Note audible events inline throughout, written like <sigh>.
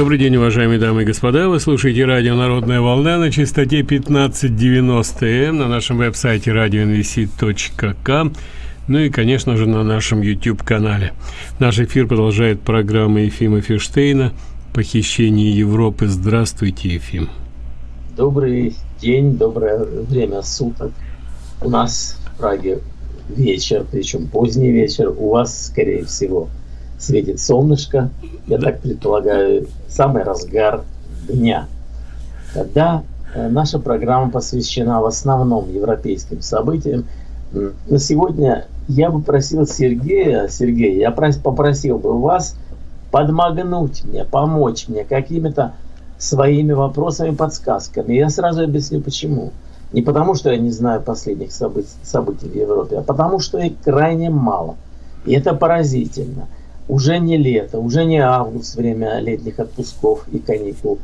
Добрый день, уважаемые дамы и господа. Вы слушаете радио «Народная волна» на частоте 1590М на нашем веб-сайте radioinvc.com ну и, конечно же, на нашем YouTube-канале. Наш эфир продолжает программа Ефима Ферштейна «Похищение Европы». Здравствуйте, Ефим. Добрый день, доброе время суток. У нас в Праге вечер, причем поздний вечер. У вас, скорее всего, светит солнышко, я так предполагаю, самый разгар дня. Когда э, наша программа посвящена в основном европейским событиям, на сегодня я бы просил Сергея, Сергей, я попросил бы вас подмогнуть мне, помочь мне какими-то своими вопросами, подсказками. Я сразу объясню почему. Не потому, что я не знаю последних событий, событий в Европе, а потому, что их крайне мало. И это поразительно – уже не лето, уже не август, время летних отпусков и каникул.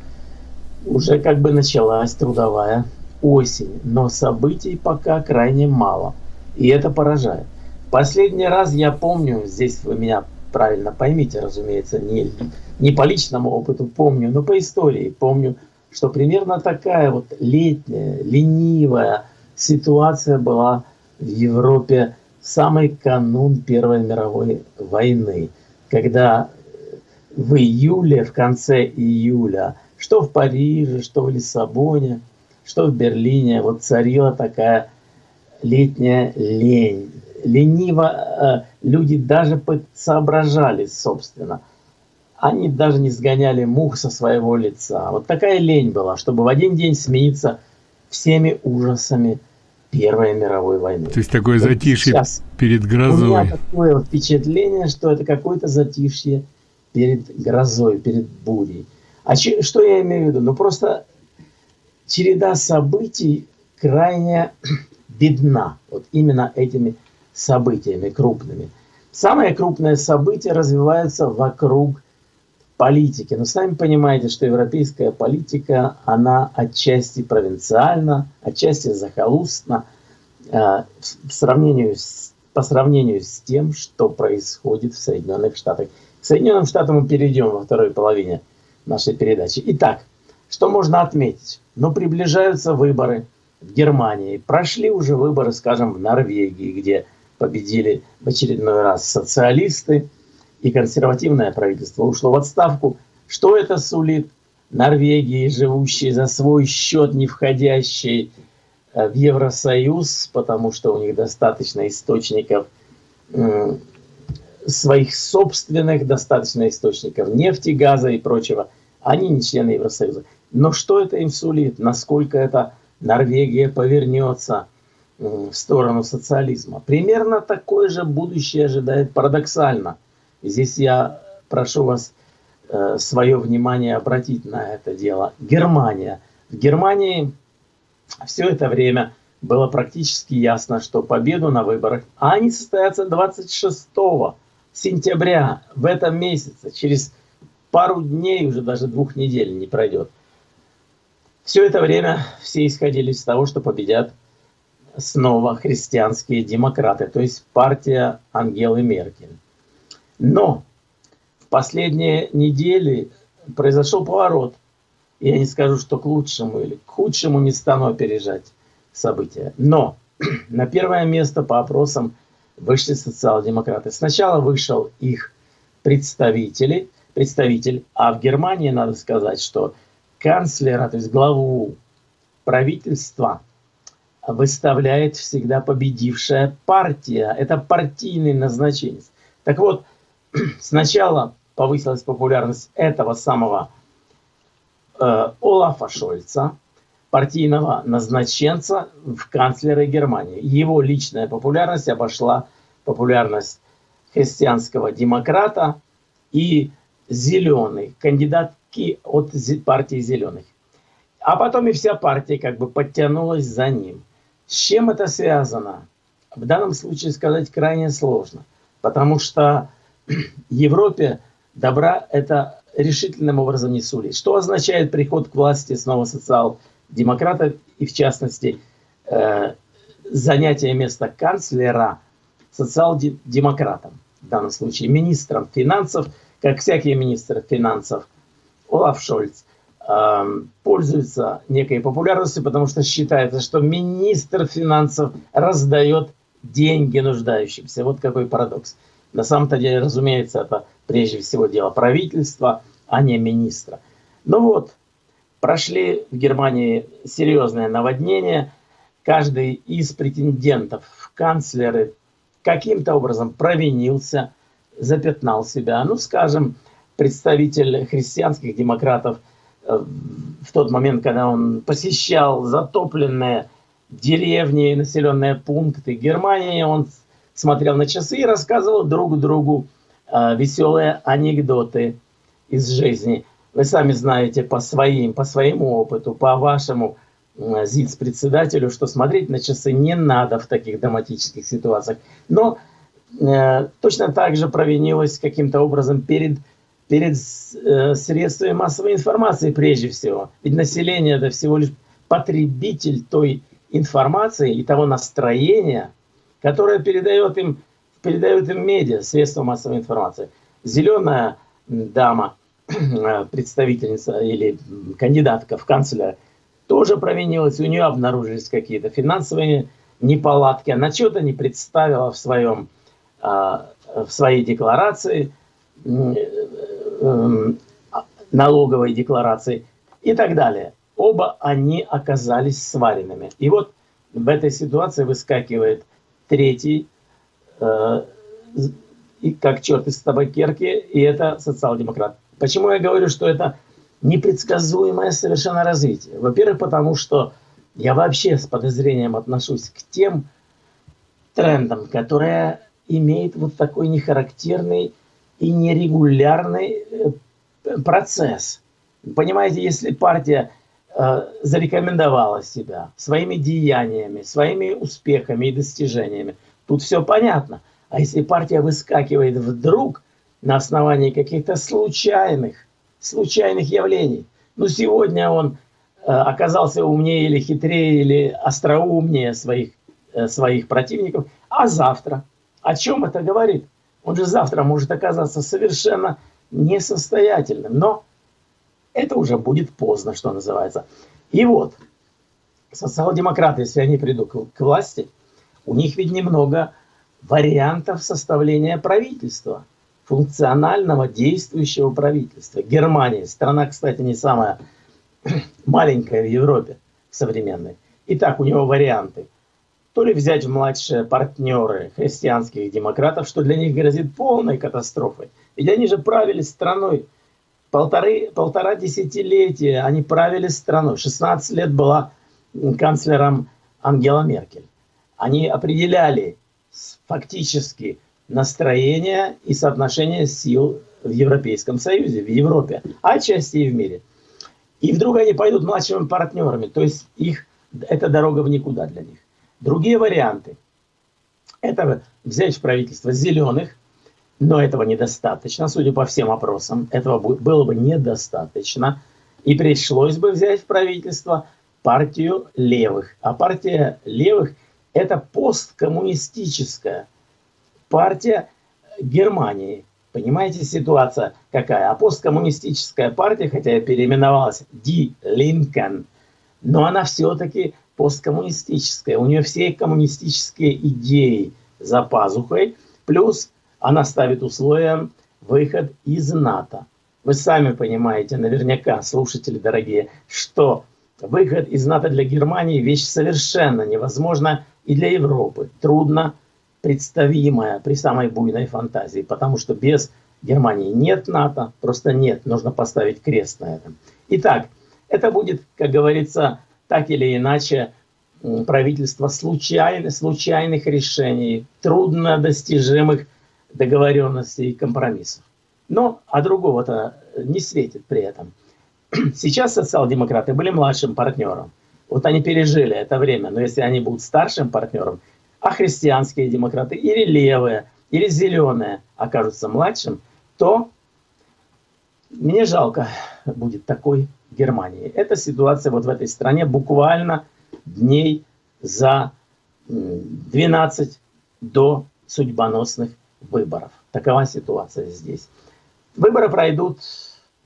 Уже как бы началась трудовая осень, но событий пока крайне мало. И это поражает. Последний раз я помню, здесь вы меня правильно поймите, разумеется, не, не по личному опыту помню, но по истории помню, что примерно такая вот летняя, ленивая ситуация была в Европе в самый канун Первой мировой войны когда в июле, в конце июля, что в Париже, что в Лиссабоне, что в Берлине, вот царила такая летняя лень. Лениво э, люди даже соображали, собственно. Они даже не сгоняли мух со своего лица. Вот такая лень была, чтобы в один день смениться всеми ужасами Первой мировой войны. То есть такое вот затишье сейчас перед грозой. У меня такое впечатление, что это какое-то затишье перед грозой, перед бурей. А че, что я имею в виду? Ну просто череда событий крайне <clears throat> бедна. Вот именно этими событиями крупными. Самое крупное событие развивается вокруг политики. Но сами понимаете, что европейская политика, она отчасти провинциальна, отчасти захолустна э, в сравнении с, по сравнению с тем, что происходит в Соединенных Штатах. К Соединенным Штатам мы перейдем во второй половине нашей передачи. Итак, что можно отметить? Ну, приближаются выборы в Германии. Прошли уже выборы, скажем, в Норвегии, где победили в очередной раз социалисты и консервативное правительство ушло в отставку. Что это сулит Норвегии, живущей за свой счет, не входящей э, в Евросоюз, потому что у них достаточно источников своих собственных, достаточно источников нефти, газа и прочего. Они не члены Евросоюза. Но что это им сулит? Насколько это Норвегия повернется в сторону социализма? Примерно такое же будущее ожидает парадоксально – Здесь я прошу вас э, свое внимание обратить на это дело. Германия. В Германии все это время было практически ясно, что победу на выборах, а они состоятся 26 сентября в этом месяце, через пару дней, уже даже двух недель не пройдет. Все это время все исходили из того, что победят снова христианские демократы, то есть партия Ангелы Меркель. Но в последние недели произошел поворот. Я не скажу, что к лучшему или к худшему не стану опережать события. Но <clears throat> на первое место по опросам вышли социал-демократы. Сначала вышел их представители, представитель, а в Германии надо сказать, что канцлера, то есть главу правительства, выставляет всегда победившая партия. Это партийный назначение. Так вот, <clears throat> сначала повысилась популярность этого самого э, Олафа Шольца, партийного назначенца в канцлеры Германии. Его личная популярность обошла популярность христианского демократа и зеленый, кандидатки от партии зеленых. А потом и вся партия как бы подтянулась за ним. С чем это связано? В данном случае сказать крайне сложно, потому что Европе добра это решительным образом не сулит. Что означает приход к власти снова социал-демократов и в частности э, занятие места канцлера социал-демократом, в данном случае министром финансов, как всякие министры финансов, Олаф Шольц э, пользуется некой популярностью, потому что считается, что министр финансов раздает деньги нуждающимся. Вот какой парадокс. На самом-то деле, разумеется, это прежде всего дело правительства, а не министра. Ну вот, прошли в Германии серьезное наводнение. Каждый из претендентов в канцлеры каким-то образом провинился, запятнал себя. Ну, скажем, представитель христианских демократов э, в тот момент, когда он посещал затопленные деревни населенные пункты Германии, он смотрел на часы и рассказывал друг другу э, веселые анекдоты из жизни. Вы сами знаете по своим, по своему опыту, по вашему э, ЗИЦ-председателю, что смотреть на часы не надо в таких драматических ситуациях. Но э, точно так же провинилась каким-то образом перед, перед э, средствами массовой информации прежде всего. Ведь население это всего лишь потребитель той информации и того настроения, которое передает им, передают им медиа, средства массовой информации. Зеленая дама, <clears throat> представительница или кандидатка в канцлера, тоже провинилась, у нее обнаружились какие-то финансовые неполадки, она что-то не представила в, своем, а, в своей декларации, эм, налоговой декларации и так далее. Оба они оказались сваренными. И вот в этой ситуации выскакивает третий, э, и как черт из табакерки, и это социал-демократ. Почему я говорю, что это непредсказуемое совершенно развитие? Во-первых, потому что я вообще с подозрением отношусь к тем трендам, которые имеют вот такой нехарактерный и нерегулярный э, процесс. Понимаете, если партия зарекомендовала себя своими деяниями, своими успехами и достижениями. Тут все понятно. А если партия выскакивает вдруг на основании каких-то случайных, случайных явлений, ну сегодня он э, оказался умнее или хитрее, или остроумнее своих, э, своих противников, а завтра, о чем это говорит? Он же завтра может оказаться совершенно несостоятельным, но это уже будет поздно, что называется. И вот, социал-демократы, если они придут к, власти, у них ведь немного вариантов составления правительства, функционального действующего правительства. Германия, страна, кстати, не самая <clears throat> маленькая в Европе современной. Итак, у него варианты. То ли взять в младшие партнеры христианских демократов, что для них грозит полной катастрофой. Ведь они же правили страной полторы, полтора десятилетия они правили страной. 16 лет была канцлером Ангела Меркель. Они определяли фактически настроение и соотношение сил в Европейском Союзе, в Европе, а отчасти и в мире. И вдруг они пойдут младшими партнерами, то есть их, это дорога в никуда для них. Другие варианты – это взять в правительство зеленых, но этого недостаточно, судя по всем опросам, этого было бы недостаточно. И пришлось бы взять в правительство партию левых. А партия левых – это посткоммунистическая партия Германии. Понимаете, ситуация какая? А посткоммунистическая партия, хотя и переименовалась Die Linken, но она все-таки посткоммунистическая. У нее все коммунистические идеи за пазухой, плюс она ставит условием выход из НАТО. Вы сами понимаете, наверняка, слушатели дорогие, что выход из НАТО для Германии вещь совершенно невозможна и для Европы. Трудно представимая при самой буйной фантазии, потому что без Германии нет НАТО, просто нет, нужно поставить крест на этом. Итак, это будет, как говорится, так или иначе, правительство случайных, случайных решений, трудно достижимых договоренностей и компромиссов. Но, а другого-то не светит при этом. <clears throat> Сейчас социал-демократы были младшим партнером. Вот они пережили это время, но если они будут старшим партнером, а христианские демократы или левые, или зеленые окажутся младшим, то мне жалко будет такой Германии. Эта ситуация вот в этой стране буквально дней за 12 до судьбоносных выборов. Такова ситуация здесь. Выборы пройдут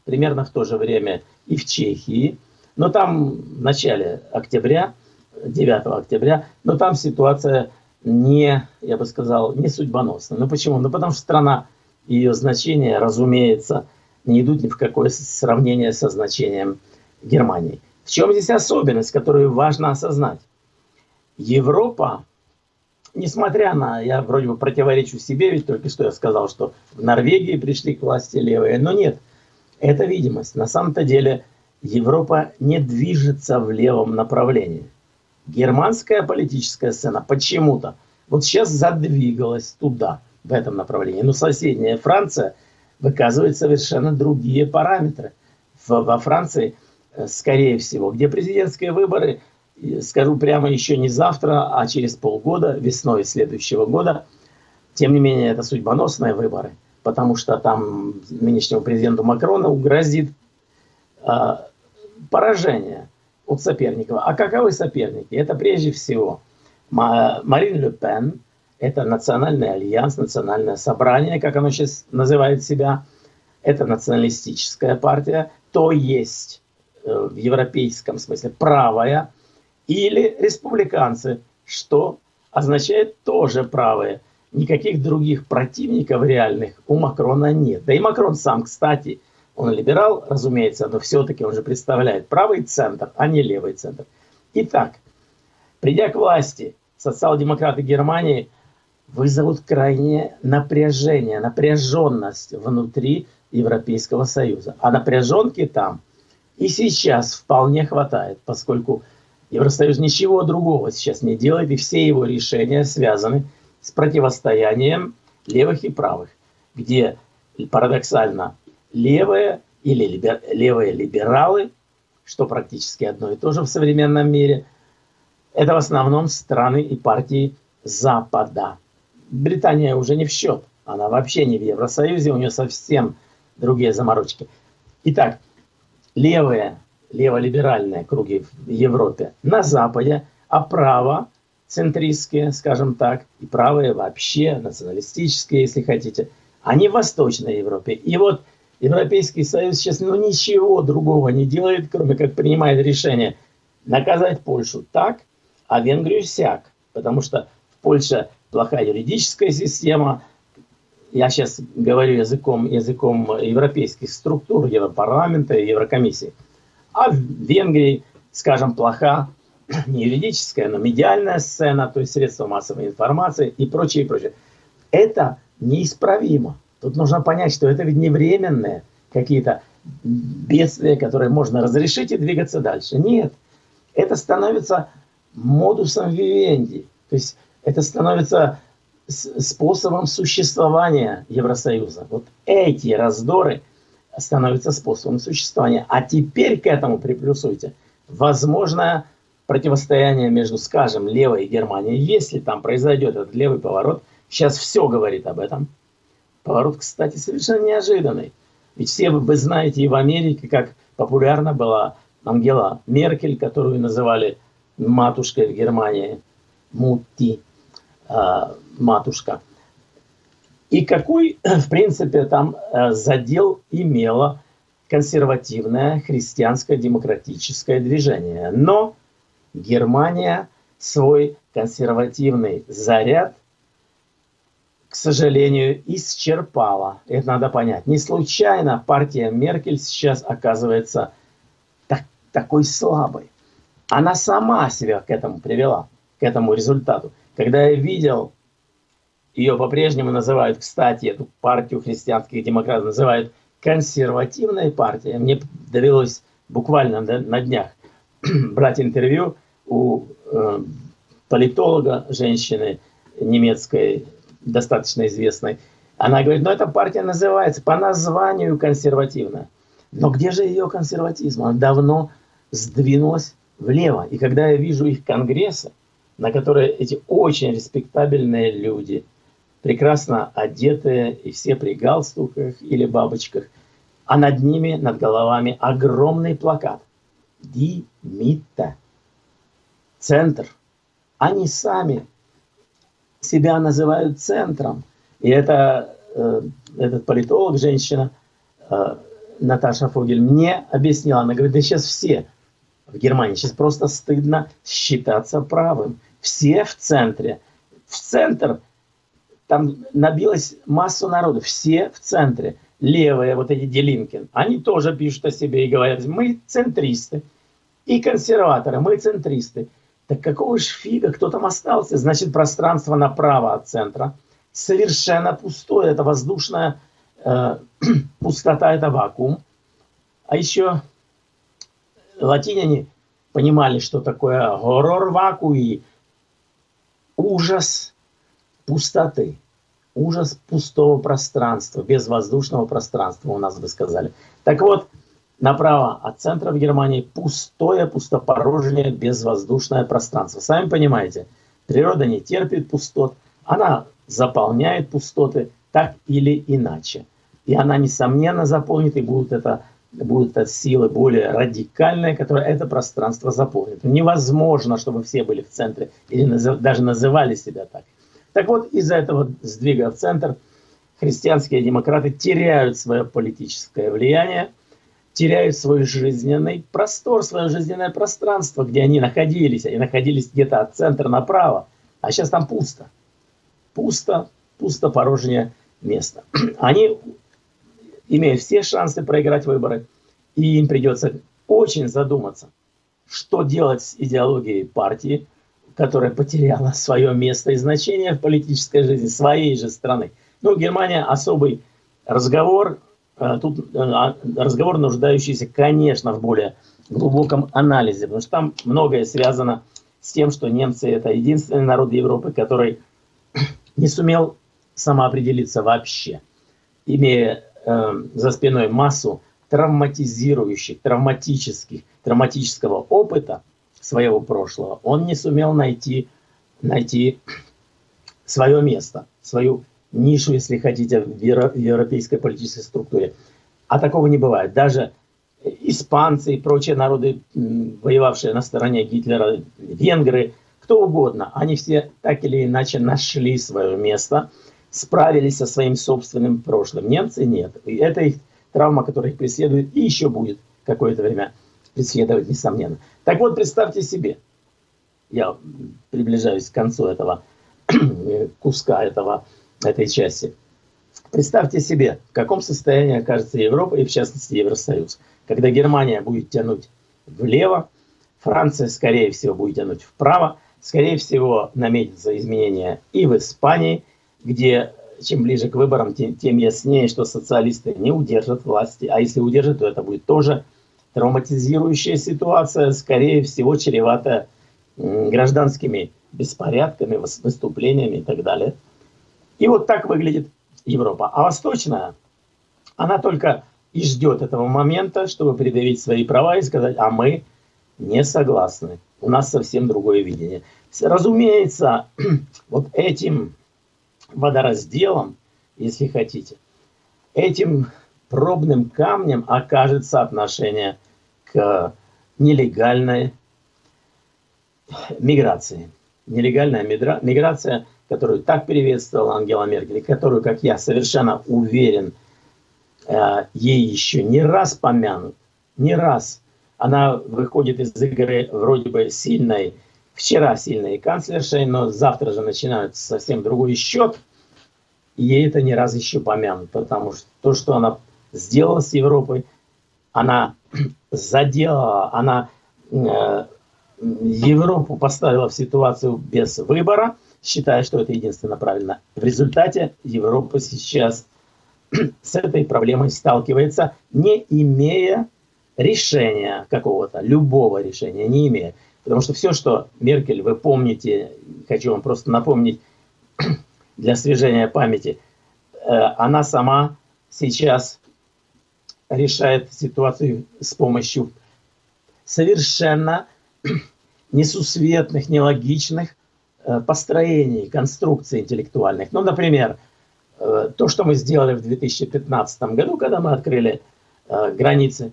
примерно в то же время и в Чехии, но там в начале октября, 9 октября, но там ситуация не, я бы сказал, не судьбоносная. Ну почему? Ну потому что страна ее значение, разумеется, не идут ни в какое сравнение со значением Германии. В чем здесь особенность, которую важно осознать? Европа, несмотря на, я вроде бы противоречу себе, ведь только что я сказал, что в Норвегии пришли к власти левые, но нет, это видимость. На самом-то деле Европа не движется в левом направлении. Германская политическая сцена почему-то вот сейчас задвигалась туда, в этом направлении. Но соседняя Франция выказывает совершенно другие параметры. Во Франции, э, скорее всего, где президентские выборы, скажу прямо, еще не завтра, а через полгода, весной следующего года, тем не менее, это судьбоносные выборы, потому что там нынешнему президенту Макрону грозит а, поражение от соперников. А каковы соперники? Это прежде всего Марин Ле Пен, это национальный альянс, национальное собрание, как оно сейчас называет себя. Это националистическая партия, то есть э, в европейском смысле правая, или республиканцы, что означает тоже правые. Никаких других противников реальных у Макрона нет. Да и Макрон сам, кстати, он либерал, разумеется, но все-таки он же представляет правый центр, а не левый центр. Итак, придя к власти, социал-демократы Германии вызовут крайнее напряжение, напряженность внутри Европейского Союза. А напряженки там и сейчас вполне хватает, поскольку Евросоюз ничего другого сейчас не делает, и все его решения связаны с противостоянием левых и правых, где парадоксально левые или либер, левые либералы, что практически одно и то же в современном мире, это в основном страны и партии Запада. Британия уже не в счет, она вообще не в Евросоюзе, у нее совсем другие заморочки. Итак, левые, леволиберальные круги в Европе на Западе, а право центристские, скажем так, и правые вообще, националистические, если хотите, они в Восточной Европе. И вот Европейский Союз сейчас ну, ничего другого не делает, кроме как принимает решение наказать Польшу так, а Венгрию сяк. Потому что в Польше плохая юридическая система. Я сейчас говорю языком, языком европейских структур, Европарламента и Еврокомиссии. А в Венгрии, скажем, плоха <clears throat> не юридическая, но медиальная сцена, то есть средства массовой информации и прочее, и прочее. Это неисправимо. Тут нужно понять, что это ведь не временные какие-то бедствия, которые можно разрешить и двигаться дальше. Нет, это становится модусом вивенди. То есть это становится способом существования Евросоюза. Вот эти раздоры становятся способом существования. А теперь к этому приплюсуйте возможное противостояние между, скажем, левой Германией. Если там произойдет этот левый поворот, сейчас все говорит об этом – Поворот, кстати, совершенно неожиданный. Ведь все вы знаете и в Америке, как популярна была Ангела Меркель, которую называли матушкой в Германии, Мутти, э, матушка. И какой, <clears throat> в принципе, там э, задел имело консервативное христианское демократическое движение. Но Германия свой консервативный заряд к сожалению, исчерпала. Это надо понять. Не случайно партия Меркель сейчас оказывается так, такой слабой. Она сама себя к этому привела, к этому результату. Когда я видел, ее по-прежнему называют, кстати, эту партию христианских демократов называют консервативной партией. Мне довелось буквально на днях <clears throat> брать интервью у э, политолога, женщины немецкой, достаточно известной, она говорит, ну эта партия называется по названию консервативная. Но где же ее консерватизм? Она давно сдвинулась влево. И когда я вижу их конгрессы, на которые эти очень респектабельные люди, прекрасно одетые, и все при галстуках или бабочках, а над ними, над головами огромный плакат. Димита. Центр. Они сами себя называют центром. И это, э, этот политолог, женщина, э, Наташа Фогель мне объяснила, она говорит, да сейчас все в Германии, сейчас просто стыдно считаться правым. Все в центре. В центр там набилась массу народу, все в центре. Левые, вот эти Делинкин, они тоже пишут о себе и говорят, мы центристы. И консерваторы, мы центристы. Так какого ж фига, кто там остался? Значит, пространство направо от центра совершенно пустое, это воздушная э, <clears throat> пустота, это вакуум. А еще латиняне понимали, что такое горор вакуи, ужас пустоты, ужас пустого пространства, безвоздушного пространства, у нас бы сказали. Так вот, направо от центра в Германии пустое, пустопорожнее, безвоздушное пространство. Сами понимаете, природа не терпит пустот, она заполняет пустоты так или иначе. И она, несомненно, заполнит, и будут это, будут это силы более радикальные, которые это пространство заполнят. Невозможно, чтобы все были в центре или даже называли себя так. Так вот, из-за этого сдвига в центр христианские демократы теряют свое политическое влияние, теряют свой жизненный простор, свое жизненное пространство, где они находились. Они находились где-то от центра направо, а сейчас там пусто. Пусто, пусто порожнее место. <clears throat> Они имеют все шансы проиграть выборы, и им придется очень задуматься, что делать с идеологией партии, которая потеряла свое место и значение в политической жизни своей же страны. Ну, Германия особый разговор, э, тут э, а, разговор, нуждающийся, конечно, в более глубоком анализе, потому что там многое связано с тем, что немцы это единственный народ Европы, который не сумел самоопределиться вообще, имея э, за спиной массу травматизирующих, травматических, травматического опыта, своего прошлого, он не сумел найти, найти свое место, свою нишу, если хотите, в европейской политической структуре. А такого не бывает. Даже испанцы и прочие народы, воевавшие на стороне Гитлера, венгры, кто угодно, они все так или иначе нашли свое место, справились со своим собственным прошлым. Немцы нет. И это их травма, которая их преследует и еще будет какое-то время преследовать, несомненно. Так вот, представьте себе, я приближаюсь к концу этого <clears throat> куска, этого, этой части. Представьте себе, в каком состоянии окажется Европа и, в частности, Евросоюз. Когда Германия будет тянуть влево, Франция, скорее всего, будет тянуть вправо, скорее всего, наметятся изменения и в Испании, где чем ближе к выборам, тем, тем яснее, что социалисты не удержат власти, а если удержат, то это будет тоже травматизирующая ситуация, скорее всего, чревата гражданскими беспорядками, выступлениями и так далее. И вот так выглядит Европа. А восточная, она только и ждет этого момента, чтобы предъявить свои права и сказать, а мы не согласны. У нас совсем другое видение. Разумеется, <clears throat> вот этим водоразделом, если хотите, этим пробным камнем окажется отношение к нелегальной миграции. Нелегальная миграция, которую так приветствовала Ангела Меркель, которую, как я совершенно уверен, э, ей еще не раз помянут, не раз. Она выходит из игры вроде бы сильной, вчера сильной канцлершей, но завтра же начинается совсем другой счет. И ей это не раз еще помянут, потому что то, что она сделала с Европой, она <clears throat> задела, она э, Европу поставила в ситуацию без выбора, считая, что это единственно правильно. В результате Европа сейчас <clears throat> с этой проблемой сталкивается, не имея решения какого-то, любого решения, не имея. Потому что все, что Меркель, вы помните, хочу вам просто напомнить <clears throat> для освежения памяти, э, она сама сейчас решает ситуацию с помощью совершенно <clears throat> несусветных, нелогичных э, построений, конструкций интеллектуальных. Ну, например, э, то, что мы сделали в 2015 году, когда мы открыли э, границы,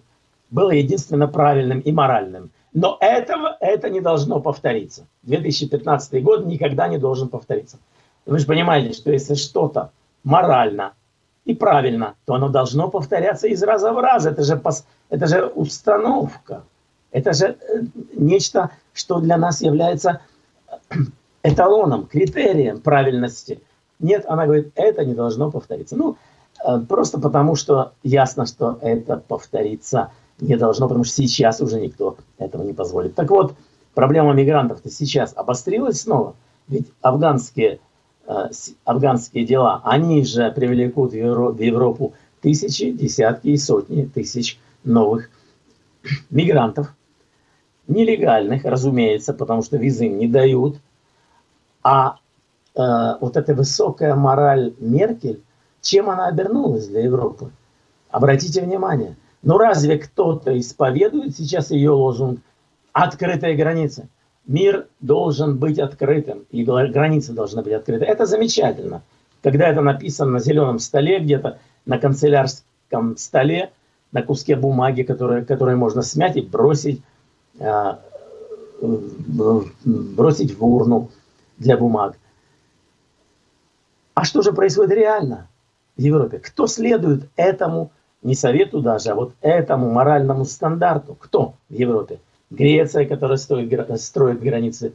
было единственно правильным и моральным. Но этого, это не должно повториться. 2015 год никогда не должен повториться. Вы же понимаете, что если что-то морально и правильно, то оно должно повторяться из раза в раз. Это же, это же установка. Это же э, нечто, что для нас является эталоном, критерием правильности. Нет, она говорит, это не должно повториться. Ну, э, просто потому, что ясно, что это повториться не должно, потому что сейчас уже никто этого не позволит. Так вот, проблема мигрантов-то сейчас обострилась снова. Ведь афганские, э, афганские дела, они же привлекут в Европу тысячи, десятки и сотни тысяч новых мигрантов. Нелегальных, разумеется, потому что визы им не дают. А э, вот эта высокая мораль Меркель, чем она обернулась для Европы? Обратите внимание. Ну разве кто-то исповедует сейчас ее лозунг «открытые границы»? Мир должен быть открытым, и границы должны быть открыты. Это замечательно. Когда это написано на зеленом столе, где-то на канцелярском столе, на куске бумаги, которые, которые можно смять и бросить, э, бросить в урну для бумаг. А что же происходит реально в Европе? Кто следует этому, не совету даже, а вот этому моральному стандарту? Кто в Европе? Греция, которая строит, строит границы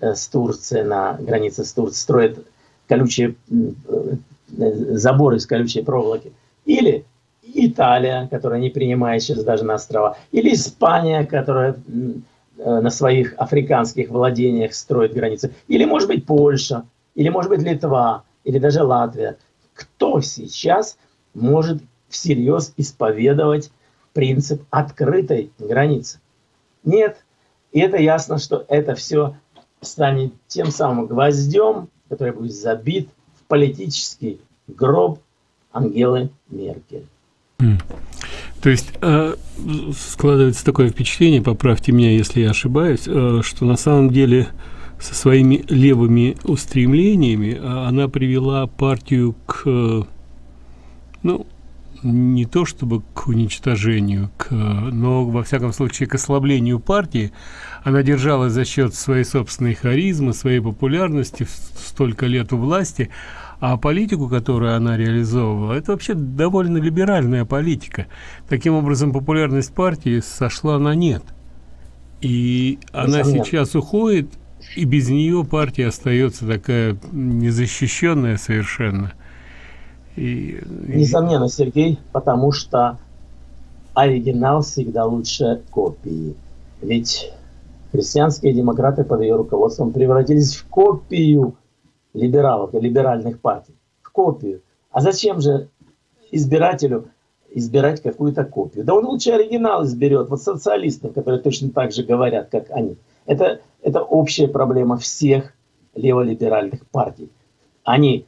э, с Турцией, на границе с Турцией, строит колючие э, заборы из колючей проволоки. Или Италия, которая не принимает сейчас даже на острова. Или Испания, которая Э, на своих африканских владениях строит границы. Или, может быть, Польша, или, может быть, Литва, или даже Латвия. Кто сейчас может всерьез исповедовать принцип открытой границы? Нет. И это ясно, что это все станет тем самым гвоздем, который будет забит в политический гроб Ангелы Меркель. То есть э, складывается такое впечатление, поправьте меня, если я ошибаюсь, э, что на самом деле со своими левыми устремлениями э, она привела партию к, э, ну, не то чтобы к уничтожению, к, но во всяком случае к ослаблению партии. Она держалась за счет своей собственной харизмы, своей популярности, столько лет у власти, а политику, которую она реализовывала, это вообще довольно либеральная политика. Таким образом, популярность партии сошла на нет. И она сейчас уходит, и без нее партия остается такая незащищенная совершенно. И, Несомненно, Сергей, потому что оригинал всегда лучше копии. Ведь христианские демократы под ее руководством превратились в копию либералов и либеральных партий, в копию. А зачем же избирателю избирать какую-то копию? Да он лучше оригинал изберет, вот социалистов, которые точно так же говорят, как они. Это, это общая проблема всех леволиберальных партий. Они,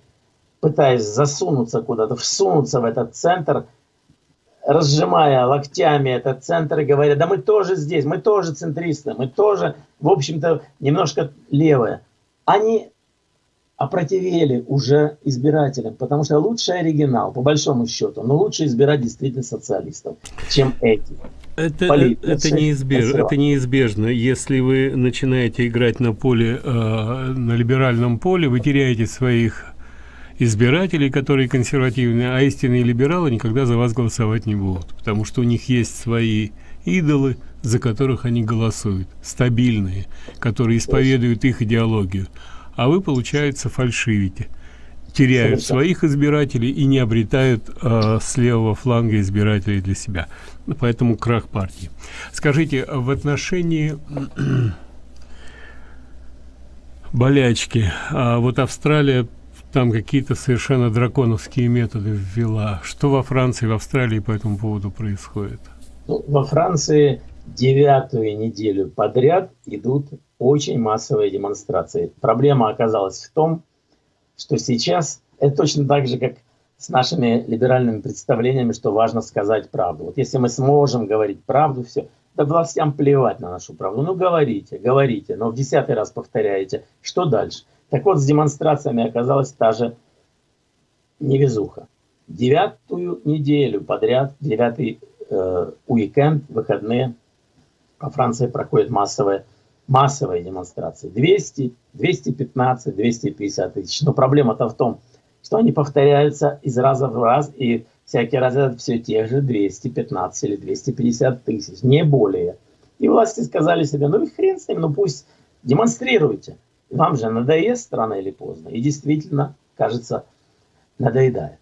пытаясь засунуться куда-то, всунуться в этот центр, разжимая локтями этот центр и говоря, да мы тоже здесь, мы тоже центристы, мы тоже, в общем-то, немножко левые. Они опротивели уже избирателям, потому что лучший оригинал, по большому счету, но лучше избирать действительно социалистов, чем эти. Это, Поли... это, неизбеж... это неизбежно. Если вы начинаете играть на поле, э, на либеральном поле, вы теряете своих избирателей, которые консервативные, а истинные либералы никогда за вас голосовать не будут, потому что у них есть свои идолы, за которых они голосуют, стабильные, которые исповедуют их идеологию а вы, получается, фальшивите. Теряют своих избирателей и не обретают э, с левого фланга избирателей для себя. Поэтому крах партии. Скажите, в отношении <clears throat> болячки, а вот Австралия там какие-то совершенно драконовские методы ввела. Что во Франции, в Австралии по этому поводу происходит? Ну, во Франции девятую неделю подряд идут очень массовые демонстрации. Проблема оказалась в том, что сейчас это точно так же, как с нашими либеральными представлениями, что важно сказать правду. Вот если мы сможем говорить правду, все, да властям плевать на нашу правду. Ну, говорите, говорите, но в десятый раз повторяете. Что дальше? Так вот, с демонстрациями оказалась та же невезуха. Девятую неделю подряд, девятый э, уикенд, выходные, по Франции проходят массовые массовые демонстрации. 200, 215, 250 тысяч. Но проблема-то в том, что они повторяются из раза в раз, и всякий раз это все те же 215 или 250 тысяч, не более. И власти сказали себе, ну и хрен с ним, ну пусть демонстрируйте. Вам же надоест рано или поздно. И действительно, кажется, надоедает.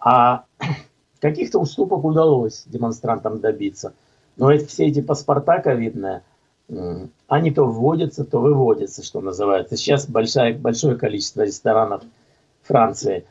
А <clears throat> каких-то уступок удалось демонстрантам добиться. Но ведь все эти паспорта ковидные, они то вводятся, то выводятся, что называется. Сейчас большое, большое количество ресторанов Франции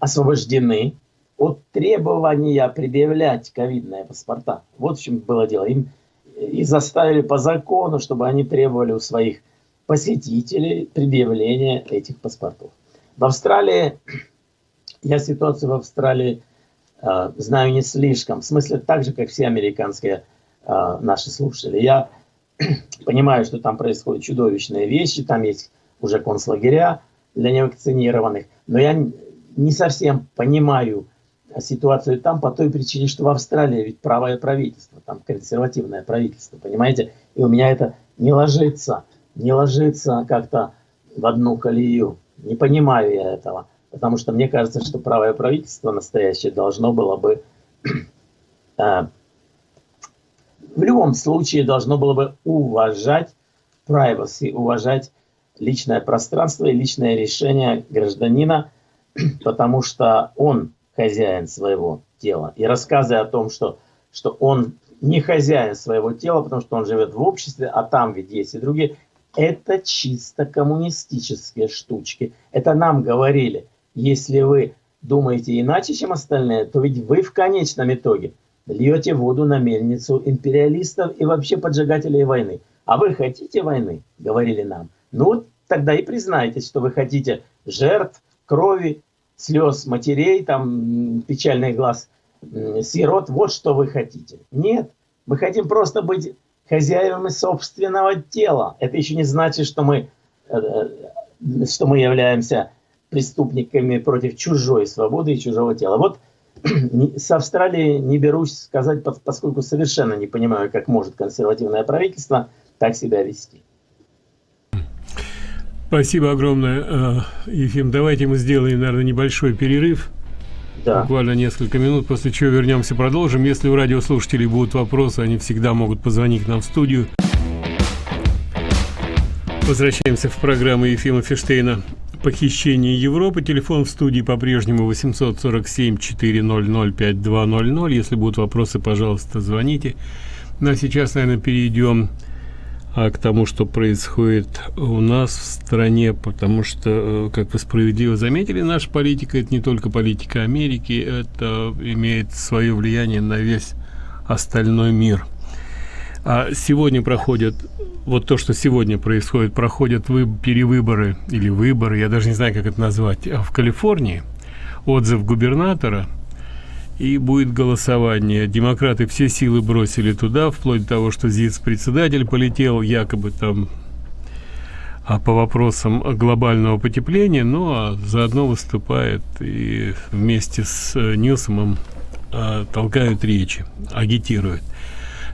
освобождены от требования предъявлять ковидные паспорта. Вот в чем было дело. Им и заставили по закону, чтобы они требовали у своих посетителей предъявления этих паспортов. В Австралии, <clears throat> я ситуацию в Австралии э, знаю не слишком, в смысле так же, как все американские э, наши слушатели. Я <clears throat> понимаю, что там происходят чудовищные вещи, там есть уже концлагеря для невакцинированных, но я не совсем понимаю ситуацию там по той причине, что в Австралии ведь правое правительство, там консервативное правительство, понимаете, и у меня это не ложится, не ложится как-то в одну колею, не понимаю я этого, потому что мне кажется, что правое правительство настоящее должно было бы <clears throat> э, в любом случае должно было бы уважать privacy, уважать личное пространство и личное решение гражданина, <clears throat> потому что он хозяин своего тела. И рассказы о том, что, что он не хозяин своего тела, потому что он живет в обществе, а там ведь есть и другие, это чисто коммунистические штучки. Это нам говорили, если вы думаете иначе, чем остальные, то ведь вы в конечном итоге – льете воду на мельницу империалистов и вообще поджигателей войны. А вы хотите войны, говорили нам. Ну, тогда и признайтесь, что вы хотите жертв, крови, слез матерей, там, печальный глаз сирот. Вот что вы хотите. Нет, мы хотим просто быть хозяевами собственного тела. Это еще не значит, что мы, э, э, что мы являемся преступниками против чужой свободы и чужого тела. Вот <clears throat> с Австралией не берусь сказать, поскольку совершенно не понимаю, как может консервативное правительство так себя вести. Спасибо огромное, э, Ефим. Давайте мы сделаем, наверное, небольшой перерыв. Да. Буквально несколько минут, после чего вернемся, продолжим. Если у радиослушателей будут вопросы, они всегда могут позвонить к нам в студию. Возвращаемся в программу Ефима Фиштейна похищение Европы. Телефон в студии по-прежнему 847-400-5200. Если будут вопросы, пожалуйста, звоните. Ну, а сейчас, наверное, перейдем а, к тому, что происходит у нас в стране, потому что, э, как вы справедливо заметили, наша политика – это не только политика Америки, это имеет свое влияние на весь остальной мир. А сегодня проходят вот то, что сегодня происходит, проходят вы, перевыборы или выборы, я даже не знаю, как это назвать, а в Калифорнии, отзыв губернатора, и будет голосование. Демократы все силы бросили туда, вплоть до того, что ЗИЦ-председатель полетел якобы там а по вопросам глобального потепления, ну а заодно выступает и вместе с э, Ньюсомом а, толкают речи, агитируют.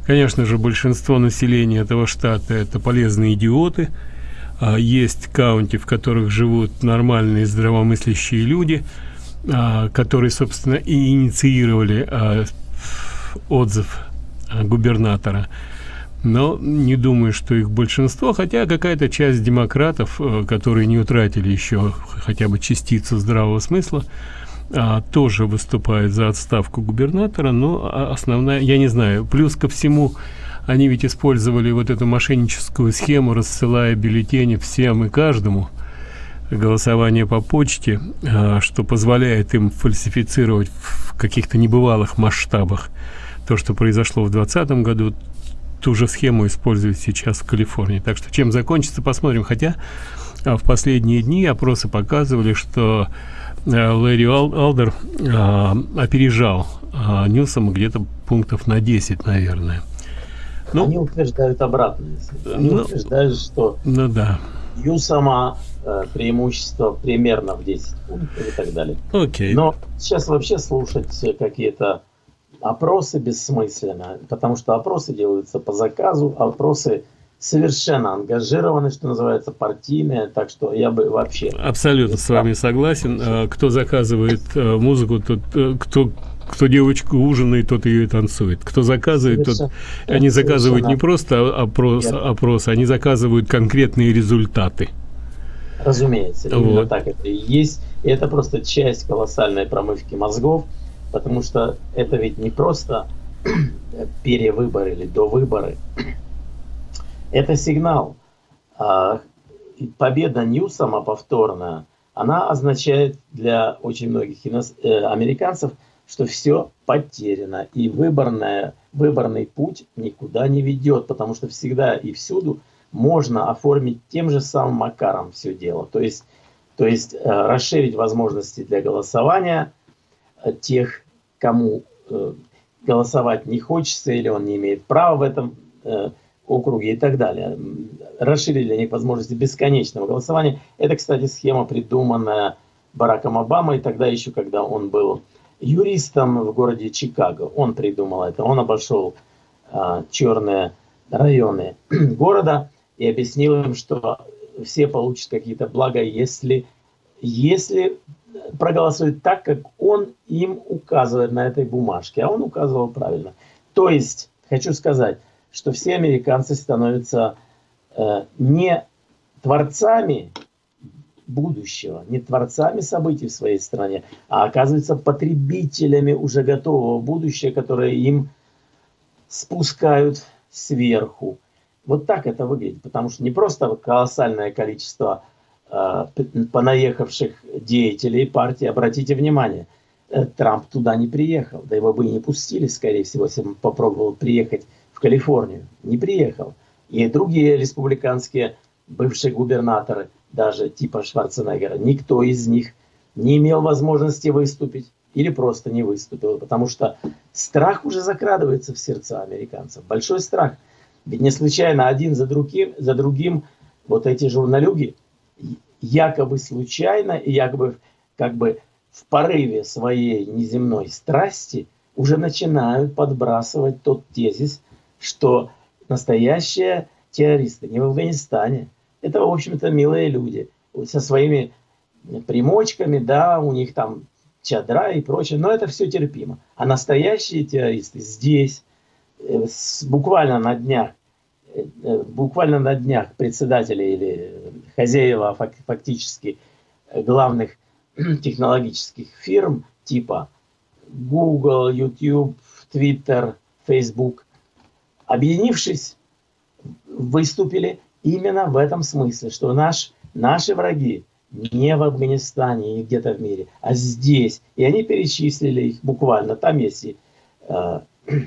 Конечно же, большинство населения этого штата – это полезные идиоты. А, есть каунти, в которых живут нормальные здравомыслящие люди, которые, собственно, и инициировали а, отзыв губернатора. Но не думаю, что их большинство, хотя какая-то часть демократов, которые не утратили еще хотя бы частицу здравого смысла, а, тоже выступает за отставку губернатора, но основная, я не знаю, плюс ко всему, они ведь использовали вот эту мошенническую схему, рассылая бюллетени всем и каждому, голосование по почте, а, что позволяет им фальсифицировать в каких-то небывалых масштабах то, что произошло в 2020 году, ту же схему используют сейчас в Калифорнии. Так что чем закончится, посмотрим. Хотя а, в последние дни опросы показывали, что Э, Лэри Алдер а, опережал Ньюсома где-то пунктов на 10, наверное. Ну, Они утверждают обратное. Они ну, утверждают, что ну, да. Ньюсома преимущество примерно в 10 пунктов и так далее. Окей. Но сейчас вообще слушать какие-то опросы бессмысленно, потому что опросы делаются по заказу, опросы совершенно ангажированы, что называется, партийные, так что я бы вообще... Абсолютно с вами согласен. А, кто заказывает э, музыку, тот, э, кто кто девочку ужинает, тот ее и танцует. Кто заказывает, тот... Они заказывают не просто опрос, опрос, они заказывают конкретные результаты. Разумеется, именно так это и есть. И это просто часть колоссальной промывки мозгов, потому что это ведь не просто <clears throat> перевыборы или до выборы. <clears throat> Это сигнал. А, победа Ньюсома повторная, она означает для очень многих э, американцев, что все потеряно. И выборная, выборный путь никуда не ведет, потому что всегда и всюду можно оформить тем же самым макаром все дело. То есть, то есть э, расширить возможности для голосования э, тех, кому голосовать не хочется или он не имеет права в этом округе и так далее. Расширили для них возможности бесконечного голосования. Это, кстати, схема, придуманная Бараком Обамой, тогда еще, когда он был юристом в городе Чикаго. Он придумал это. Он обошел черные районы <clears throat> города и объяснил им, что все получат какие-то блага, если, если проголосуют так, как он им указывает на этой бумажке. А он указывал правильно. То есть, хочу сказать, что все американцы становятся э, не творцами будущего, не творцами событий в своей стране, а оказываются потребителями уже готового будущего, которое им спускают сверху. Вот так это выглядит, потому что не просто колоссальное количество э, понаехавших деятелей партии, обратите внимание, э, Трамп туда не приехал, да его бы и не пустили, скорее всего, если бы попробовал приехать Калифорнию, не приехал. И другие республиканские бывшие губернаторы, даже типа Шварценеггера, никто из них не имел возможности выступить или просто не выступил, потому что страх уже закрадывается в сердца американцев, большой страх. Ведь не случайно один за другим, за другим вот эти журналюги якобы случайно и якобы как бы в порыве своей неземной страсти уже начинают подбрасывать тот тезис, что настоящие террористы не в Афганистане. Это, в общем-то, милые люди со своими примочками, да, у них там чадра и прочее, но это все терпимо. А настоящие террористы здесь, буквально на днях, э, э, буквально на днях председатели или хозяева фактически главных <clears throat> технологических фирм типа Google, YouTube, Twitter, Facebook объединившись, выступили именно в этом смысле, что наш, наши враги не в Афганистане и где-то в мире, а здесь. И они перечислили их буквально. Там есть и э, <clears throat>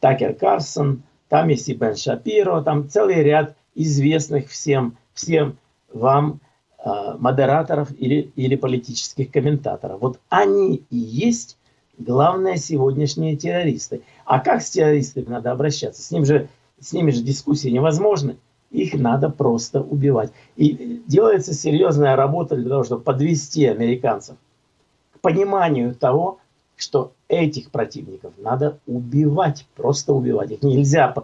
Такер Карсон, там есть и Бен Шапиро, там целый ряд известных всем, всем вам э, модераторов или, или политических комментаторов. Вот они и есть главные сегодняшние террористы. А как с террористами надо обращаться? С, ним же, с ними же дискуссии невозможны. Их надо просто убивать. И делается серьезная работа для того, чтобы подвести американцев к пониманию того, что этих противников надо убивать, просто убивать. Их нельзя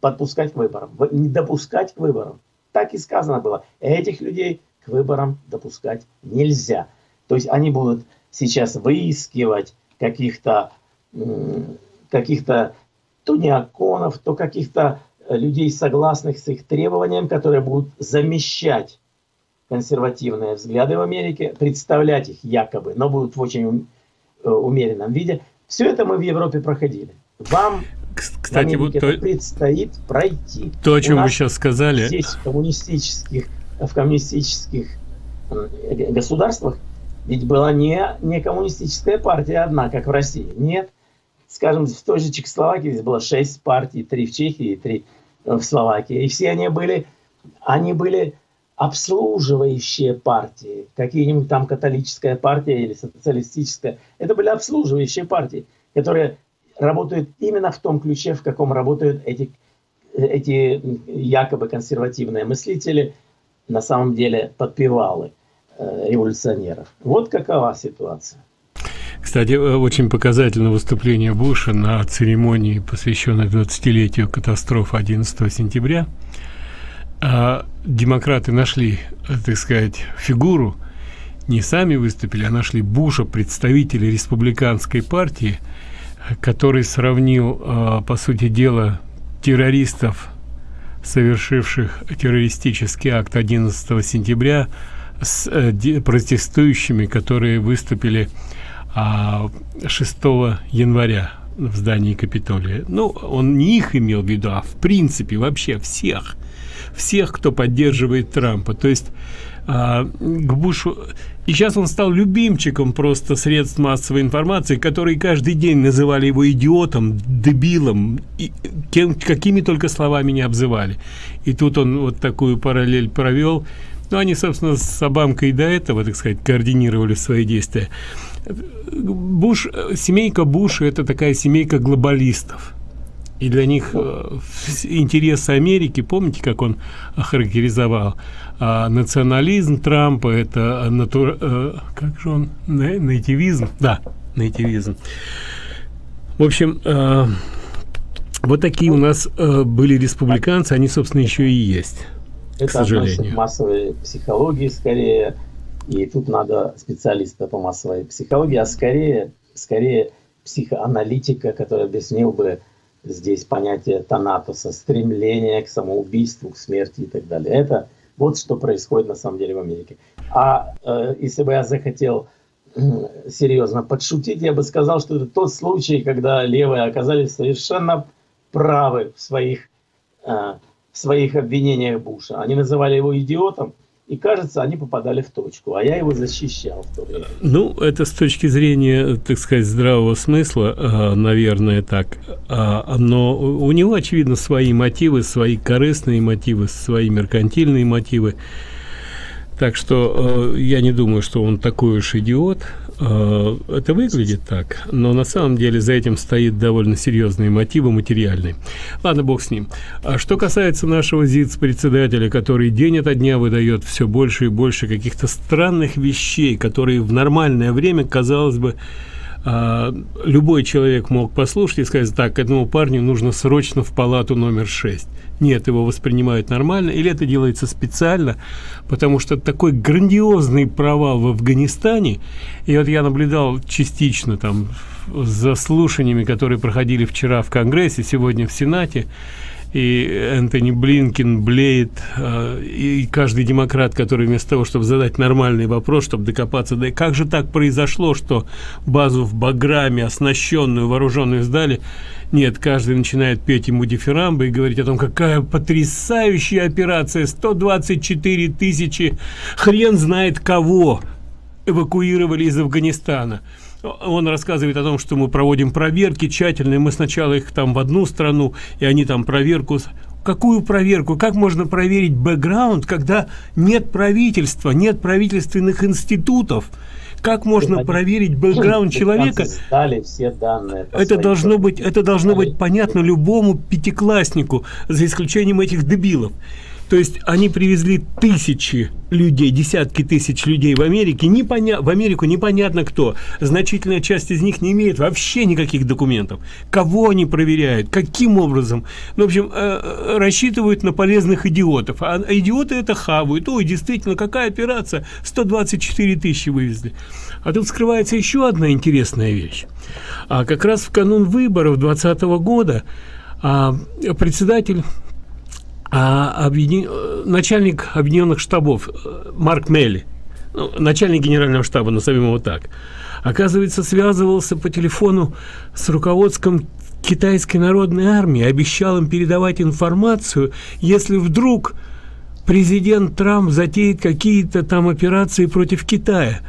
подпускать к выборам, не допускать к выборам. Так и сказано было. Этих людей к выборам допускать нельзя. То есть они будут сейчас выискивать каких-то каких-то то неоконов, то каких-то э, людей, согласных с их требованиям, которые будут замещать консервативные взгляды в Америке, представлять их якобы, но будут в очень умеренном виде. Все это мы в Европе проходили. Вам кстати, вот то, предстоит пройти. То, о чем вы сейчас сказали. Здесь в коммунистических, в коммунистических государствах ведь была не, не коммунистическая партия одна, как в России. Нет. Скажем, в той же Чехословакии здесь было шесть партий, три в Чехии, три в Словакии. И все они были, они были обслуживающие партии. Какие-нибудь там католическая партия или социалистическая. Это были обслуживающие партии, которые работают именно в том ключе, в каком работают эти, эти якобы консервативные мыслители, на самом деле подпевалы. Э, революционеров. Вот какова ситуация. Кстати, э, очень показательно выступление Буша на церемонии, посвященной 20-летию катастрофы 11 сентября. А демократы нашли, так сказать, фигуру, не сами выступили, а нашли Буша, представителя республиканской партии, который сравнил, а, по сути дела, террористов, совершивших террористический акт 11 сентября, с э, протестующими, которые выступили 6 а, января в здании Капитолия. Ну, он не их имел в виду, а в принципе вообще всех. Всех, кто поддерживает Трампа. То есть а, к Бушу... И сейчас он стал любимчиком просто средств массовой информации, которые каждый день называли его идиотом, дебилом, и кем, какими только словами не обзывали. И тут он вот такую параллель провел. Ну, они, собственно, с Обамкой до этого, так сказать, координировали свои действия. Буш, семейка Буша – это такая семейка глобалистов. И для них э, интересы Америки, помните, как он охарактеризовал? А, национализм Трампа – это натур... Э, как же он? Нейтивизм? Да, нейтивизм. В общем, э, вот такие у нас были республиканцы, они, собственно, еще и есть, это к сожалению. массовой психологии скорее, и тут надо специалиста по массовой психологии, а скорее, скорее психоаналитика, который объяснил бы здесь понятие Танатоса, стремление к самоубийству, к смерти и так далее. Это вот что происходит на самом деле в Америке. А э, если бы я захотел э, серьезно подшутить, я бы сказал, что это тот случай, когда левые оказались совершенно правы в своих, э, в своих обвинениях Буша. Они называли его идиотом, и кажется, они попадали в точку, а я его защищал в то. Ну, это с точки зрения, так сказать, здравого смысла, а, наверное, так. А, но у него, очевидно, свои мотивы, свои корыстные мотивы, свои меркантильные мотивы. Так что э, я не думаю, что он такой уж идиот. Э, это выглядит так, но на самом деле за этим стоит довольно серьезные мотивы материальные. Ладно, бог с ним. А что касается нашего ЗИЦ-председателя, который день ото дня выдает все больше и больше каких-то странных вещей, которые в нормальное время, казалось бы, а, любой человек мог послушать и сказать, так, этому парню нужно срочно в палату номер 6. Нет, его воспринимают нормально, или это делается специально, потому что такой грандиозный провал в Афганистане, и вот я наблюдал частично там за слушаниями, которые проходили вчера в Конгрессе, сегодня в Сенате, и Энтони Блинкин, Блейд, э, и каждый демократ, который вместо того, чтобы задать нормальный вопрос, чтобы докопаться, да как же так произошло, что базу в Баграме, оснащенную, вооруженную сдали, нет, каждый начинает петь ему дифирамбы и говорить о том, какая потрясающая операция, 124 тысячи, хрен знает кого эвакуировали из Афганистана он рассказывает о том, что мы проводим проверки тщательные. Мы сначала их там в одну страну, и они там проверку... Какую проверку? Как можно проверить бэкграунд, когда нет правительства, нет правительственных институтов? Как можно проверить бэкграунд человека? все данные. Это должно быть, это должно быть понятно любому пятикласснику, за исключением этих дебилов. То есть они привезли тысячи людей, десятки тысяч людей в Америке, непоня... в Америку непонятно кто. Значительная часть из них не имеет вообще никаких документов. Кого они проверяют, каким образом. Ну, в общем, э, э рассчитывают на полезных идиотов. А идиоты это хавают. Ой, действительно, какая операция? 124 тысячи вывезли. А тут скрывается еще одна интересная вещь. А как раз в канун выборов 2020 года а, председатель а объедин... начальник объединенных штабов э, Марк Мелли, ну, начальник генерального штаба, назовем его так, оказывается, связывался по телефону с руководством китайской народной армии, обещал им передавать информацию, если вдруг президент Трамп затеет какие-то там операции против Китая.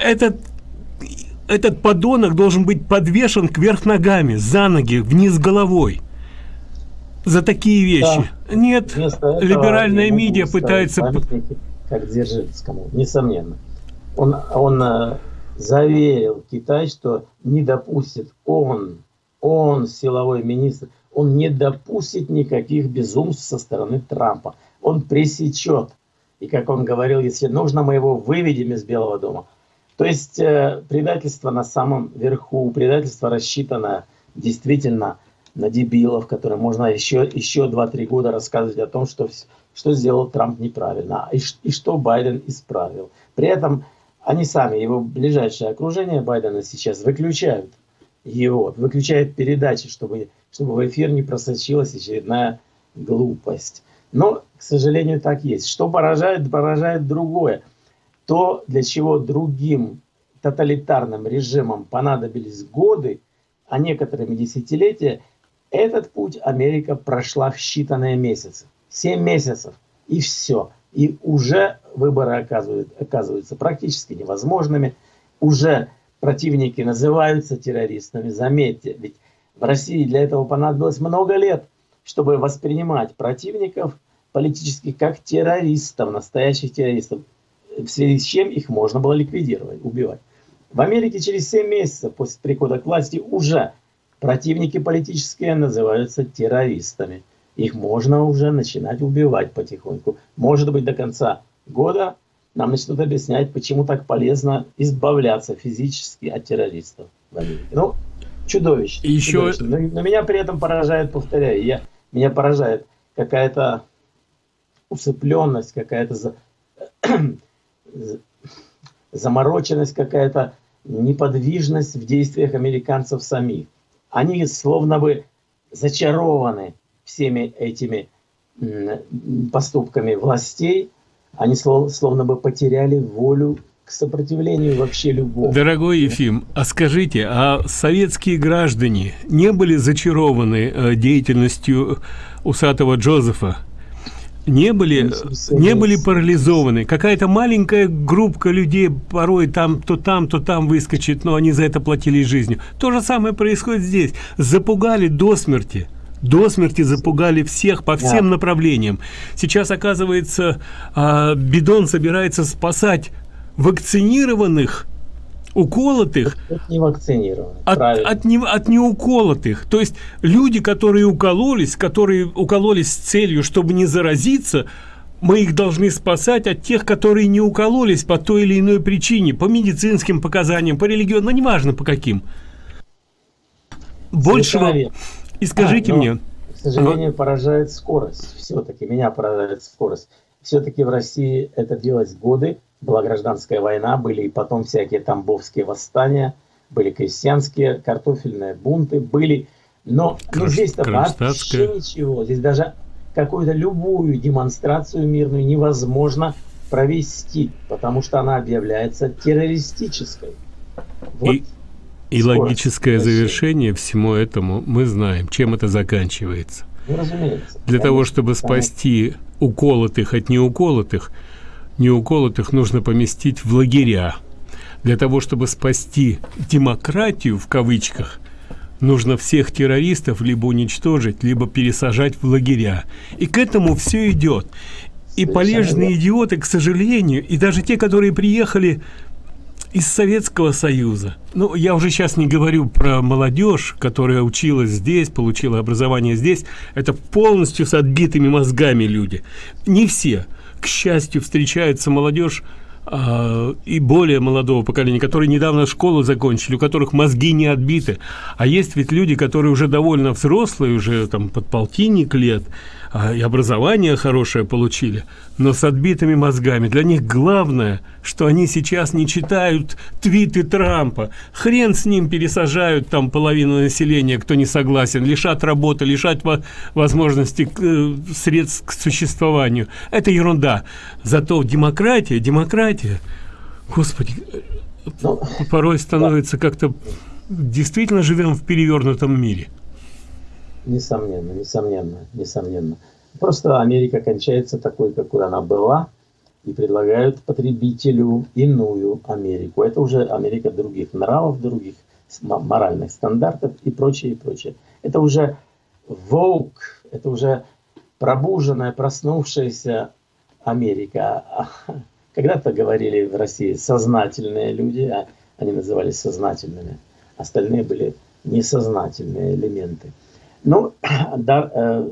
Этот этот подонок должен быть подвешен кверх ногами, за ноги, вниз головой за такие вещи. Да. Нет, либеральная медиа пытается... Как Дзержинскому, несомненно. Он, он э, заверил Китай, что не допустит он, он, силовой министр, он не допустит никаких безумств со стороны Трампа. Он пресечет. И как он говорил, если нужно, мы его выведем из Белого дома. То есть э, предательство на самом верху, предательство рассчитано действительно на дебилов, которые можно еще, еще 2-3 года рассказывать о том, что, что сделал Трамп неправильно и, и что Байден исправил. При этом они сами, его ближайшее окружение Байдена сейчас выключают его, выключают передачи, чтобы, чтобы в эфир не просочилась очередная глупость. Но, к сожалению, так есть. Что поражает, поражает другое. То, для чего другим тоталитарным режимам понадобились годы, а некоторыми десятилетия, этот путь Америка прошла в считанные месяцы. Семь месяцев, и все. И уже выборы оказывают, оказываются практически невозможными. Уже противники называются террористами. Заметьте, ведь в России для этого понадобилось много лет, чтобы воспринимать противников политических как террористов, настоящих террористов, в связи с чем их можно было ликвидировать, убивать. В Америке через 7 месяцев после прихода к власти уже Противники политические называются террористами. Их можно уже начинать убивать потихоньку. Может быть, до конца года нам начнут объяснять, почему так полезно избавляться физически от террористов в Америке. Ну, чудовищно. Еще... чудовищно. Но, но меня при этом поражает, повторяю, я, меня поражает какая-то усыпленность, какая-то за, <clears throat> замороченность, какая-то неподвижность в действиях американцев самих они словно бы зачарованы всеми этими поступками властей, они словно бы потеряли волю к сопротивлению вообще любого. Дорогой Ефим, а скажите, а советские граждане не были зачарованы э, деятельностью усатого Джозефа? Не были, не были парализованы. Какая-то маленькая группка людей порой там, то там, то там выскочит, но они за это платили жизнью. То же самое происходит здесь. Запугали до смерти. До смерти запугали всех по всем да. направлениям. Сейчас, оказывается, а, Бидон собирается спасать вакцинированных уколотых от невакцинированных от, от, не, от неуколотых. То есть люди которые укололись которые укололись с целью чтобы не заразиться мы их должны спасать от тех которые не укололись по той или иной причине по медицинским показаниям по религиозным но неважно по каким. Большего и скажите а, мне. к сожалению поражает скорость. Все-таки меня поражает скорость. Все-таки в россии это делать годы была гражданская война, были и потом всякие тамбовские восстания, были крестьянские, картофельные бунты, были. Но, но здесь-то вообще ничего. Здесь даже какую-то любую демонстрацию мирную невозможно провести, потому что она объявляется террористической. Вот и, и логическое завершение всему этому мы знаем, чем это заканчивается. Ну, разумеется. Для конечно, того, чтобы спасти уколотых от неуколотых, неуколотых нужно поместить в лагеря. Для того, чтобы спасти демократию, в кавычках, нужно всех террористов либо уничтожить, либо пересажать в лагеря. И к этому все идет. И полезные идиоты, к сожалению, и даже те, которые приехали из Советского Союза. Ну, я уже сейчас не говорю про молодежь, которая училась здесь, получила образование здесь. Это полностью с отбитыми мозгами люди. Не все к счастью, встречается молодежь э, и более молодого поколения, которые недавно школу закончили, у которых мозги не отбиты. А есть ведь люди, которые уже довольно взрослые, уже там под полтинник лет, и образование хорошее получили, но с отбитыми мозгами. Для них главное, что они сейчас не читают твиты Трампа. Хрен с ним пересажают там половину населения, кто не согласен, лишат работы, лишат возможности э, средств к существованию. Это ерунда. Зато демократия, демократия, господи, ну, порой становится как-то действительно живем в перевернутом мире. Несомненно, несомненно, несомненно. Просто Америка кончается такой, какой она была, и предлагают потребителю иную Америку. Это уже Америка других нравов, других моральных стандартов и прочее, и прочее. Это уже волк, это уже пробуженная, проснувшаяся Америка. <laughs> Когда-то говорили в России сознательные люди, а они назывались сознательными. Остальные были несознательные элементы. Ну, <clears throat> да, э,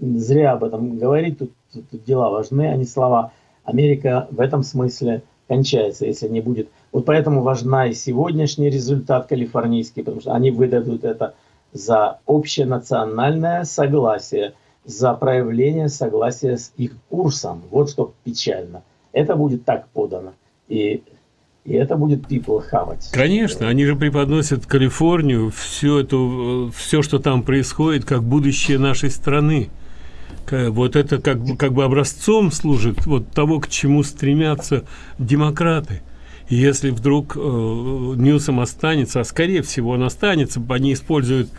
зря об этом говорить, тут, тут, дела важны, а не слова. Америка в этом смысле кончается, если не будет. Вот поэтому важна и сегодняшний результат калифорнийский, потому что они выдадут это за общенациональное согласие, за проявление согласия с их курсом. Вот что печально. Это будет так подано. И, и это будет people хавать. Конечно, они же преподносят Калифорнию, все, это, все, что там происходит, как будущее нашей страны. Вот это как, как бы образцом служит вот того, к чему стремятся демократы. И если вдруг э, Ньюсом останется, а скорее всего он останется, они используют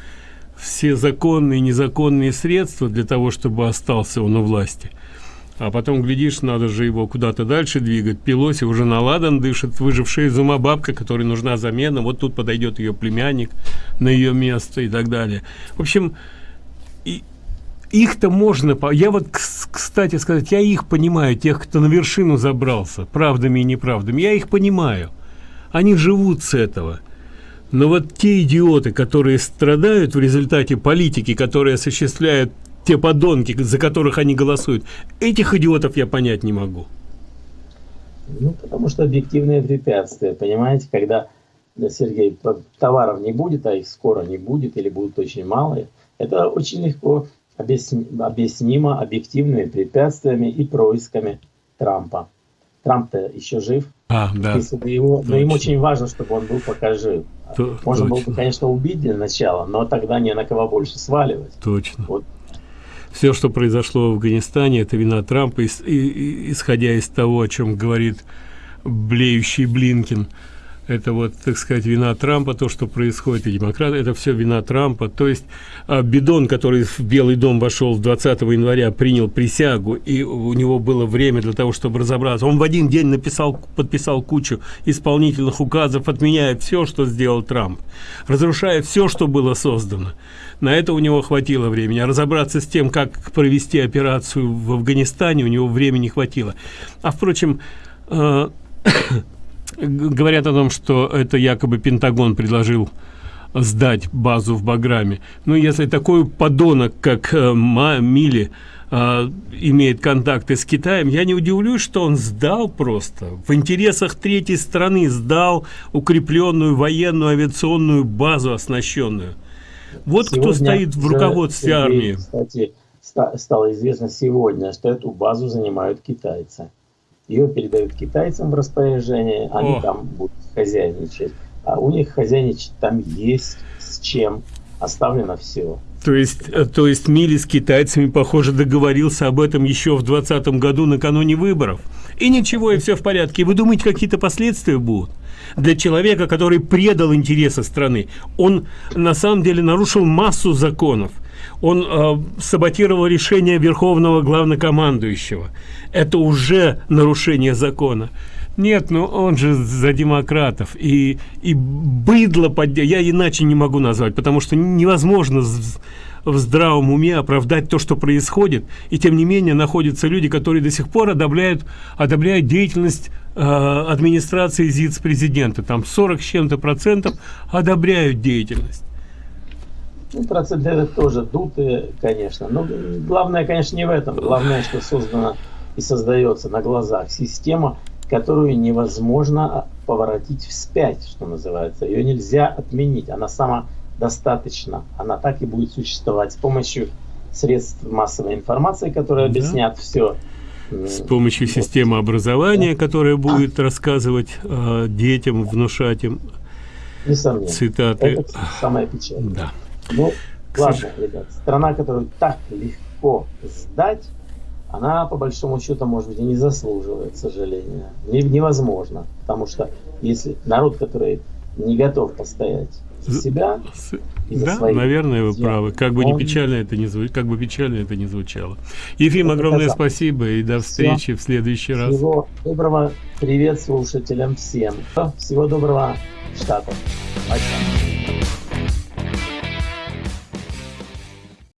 все законные и незаконные средства для того, чтобы остался он у власти. А потом, глядишь, надо же его куда-то дальше двигать. Пелоси уже на ладан дышит, выжившая из ума бабка, которой нужна замена. Вот тут подойдет ее племянник на ее место и так далее. В общем, и их-то можно... Я вот, кстати сказать, я их понимаю, тех, кто на вершину забрался, правдами и неправдами. Я их понимаю. Они живут с этого. Но вот те идиоты, которые страдают в результате политики, которые осуществляют те подонки, за которых они голосуют, этих идиотов я понять не могу. Ну, потому что объективные препятствия, понимаете, когда, Сергей, товаров не будет, а их скоро не будет или будут очень малые, это очень легко объяснимо объективными препятствиями и происками Трампа. Трамп-то еще жив. А, да. Его, но им очень важно, чтобы он был пока жив. То, Можно точно. было бы, конечно, убить для начала, но тогда не на кого больше сваливать. Точно. Вот. Все, что произошло в Афганистане, это вина Трампа, исходя из того, о чем говорит блеющий Блинкин это вот, так сказать, вина Трампа, то, что происходит, и демократы, это все вина Трампа. То есть а, Бидон, который в Белый дом вошел 20 января, принял присягу, и у него было время для того, чтобы разобраться. Он в один день написал, подписал кучу исполнительных указов, отменяя все, что сделал Трамп, разрушая все, что было создано. На это у него хватило времени. А разобраться с тем, как провести операцию в Афганистане, у него времени хватило. А, впрочем, э <coughs> говорят о том, что это якобы Пентагон предложил сдать базу в Баграме. Но если такой подонок, как э, Ма Мили, э, имеет контакты с Китаем, я не удивлюсь, что он сдал просто. В интересах третьей страны сдал укрепленную военную авиационную базу, оснащенную. Вот сегодня кто стоит в руководстве армии. Кстати, стало известно сегодня, что эту базу занимают китайцы ее передают китайцам в распоряжение, они О. там будут хозяйничать. А у них хозяйничать там есть с чем, оставлено все. То есть, э, то есть Мили с китайцами, похоже, договорился об этом еще в 2020 году накануне выборов. И ничего, и все в порядке. Вы думаете, какие-то последствия будут? Для человека, который предал интересы страны, он на самом деле нарушил массу законов он э, саботировал решение верховного главнокомандующего. Это уже нарушение закона. Нет, ну он же за демократов. И, и быдло, под... я иначе не могу назвать, потому что невозможно в здравом уме оправдать то, что происходит. И тем не менее находятся люди, которые до сих пор одобряют, одобряют деятельность э, администрации ЗИЦ-президента. Там 40 с чем-то процентов одобряют деятельность. Ну, проценты тоже дутые, конечно. Но главное, конечно, не в этом. Главное, что создана и создается на глазах система, которую невозможно поворотить вспять, что называется. Ее нельзя отменить. Она сама достаточно. Она так и будет существовать с помощью средств массовой информации, которые да. объяснят все. С помощью вот. системы образования, которая будет а. рассказывать э, детям, внушать им Несомненно. цитаты. Это самое печальное. Да. Ну, ладно, ребят, страна, которую так легко сдать, она, по большому счету, может быть, и не заслуживает, к сожалению. Невозможно, потому что если народ, который не готов постоять за себя, да, своих наверное, вы правы. Как бы он... не печально это не звучало, как бы печально это не звучало. Ефим, это огромное это спасибо и до встречи Все. в следующий раз. Всего доброго, привет слушателям всем. Всего доброго, Штатов. Пока.